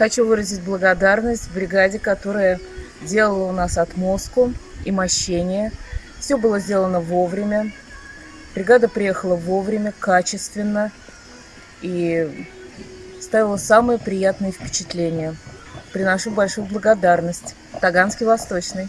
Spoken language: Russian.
Хочу выразить благодарность бригаде, которая делала у нас отмозку и мощение. Все было сделано вовремя. Бригада приехала вовремя, качественно и ставила самые приятные впечатления. Приношу большую благодарность. Таганский Восточный.